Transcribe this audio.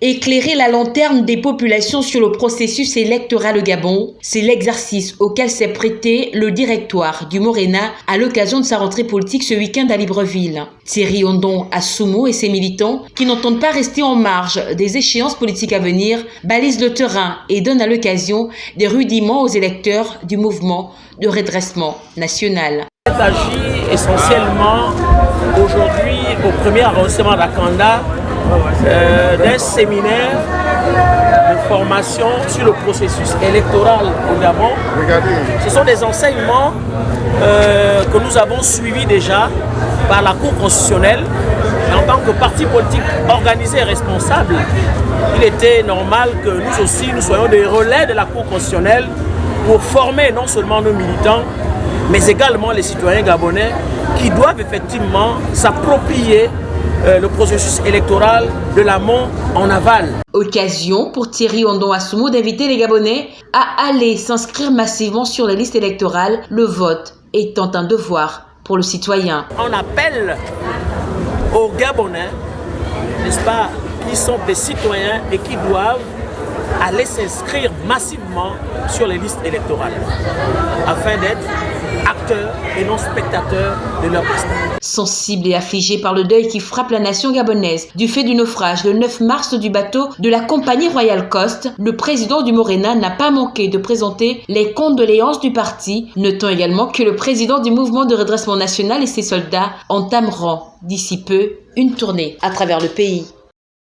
Éclairer la lanterne des populations sur le processus électoral au Gabon, c'est l'exercice auquel s'est prêté le directoire du Morena à l'occasion de sa rentrée politique ce week-end à Libreville. Thierry Ondon Assoumo et ses militants, qui n'entendent pas rester en marge des échéances politiques à venir, balisent le terrain et donnent à l'occasion des rudiments aux électeurs du mouvement de redressement national. Il essentiellement aujourd'hui au premier arrondissement d'Akanda euh, d'un séminaire de formation sur le processus électoral au Gabon. Ce sont des enseignements euh, que nous avons suivis déjà par la Cour constitutionnelle. en tant que parti politique organisé et responsable, il était normal que nous aussi, nous soyons des relais de la Cour constitutionnelle pour former non seulement nos militants, mais également les citoyens gabonais qui doivent effectivement s'approprier euh, le processus électoral de l'amont en aval. Occasion pour Thierry Ondon Assoumo d'inviter les Gabonais à aller s'inscrire massivement sur la liste électorale, le vote étant un devoir pour le citoyen. On appelle aux Gabonais, n'est-ce pas, qui sont des citoyens et qui doivent aller s'inscrire massivement sur les listes électorales afin d'être acteurs et non spectateurs de leur. Sensible et affligé par le deuil qui frappe la nation gabonaise du fait du naufrage le 9 mars du bateau de la compagnie Royal Coast, le président du Morena n'a pas manqué de présenter les condoléances du parti, notant également que le président du mouvement de redressement national et ses soldats entameront d'ici peu une tournée à travers le pays.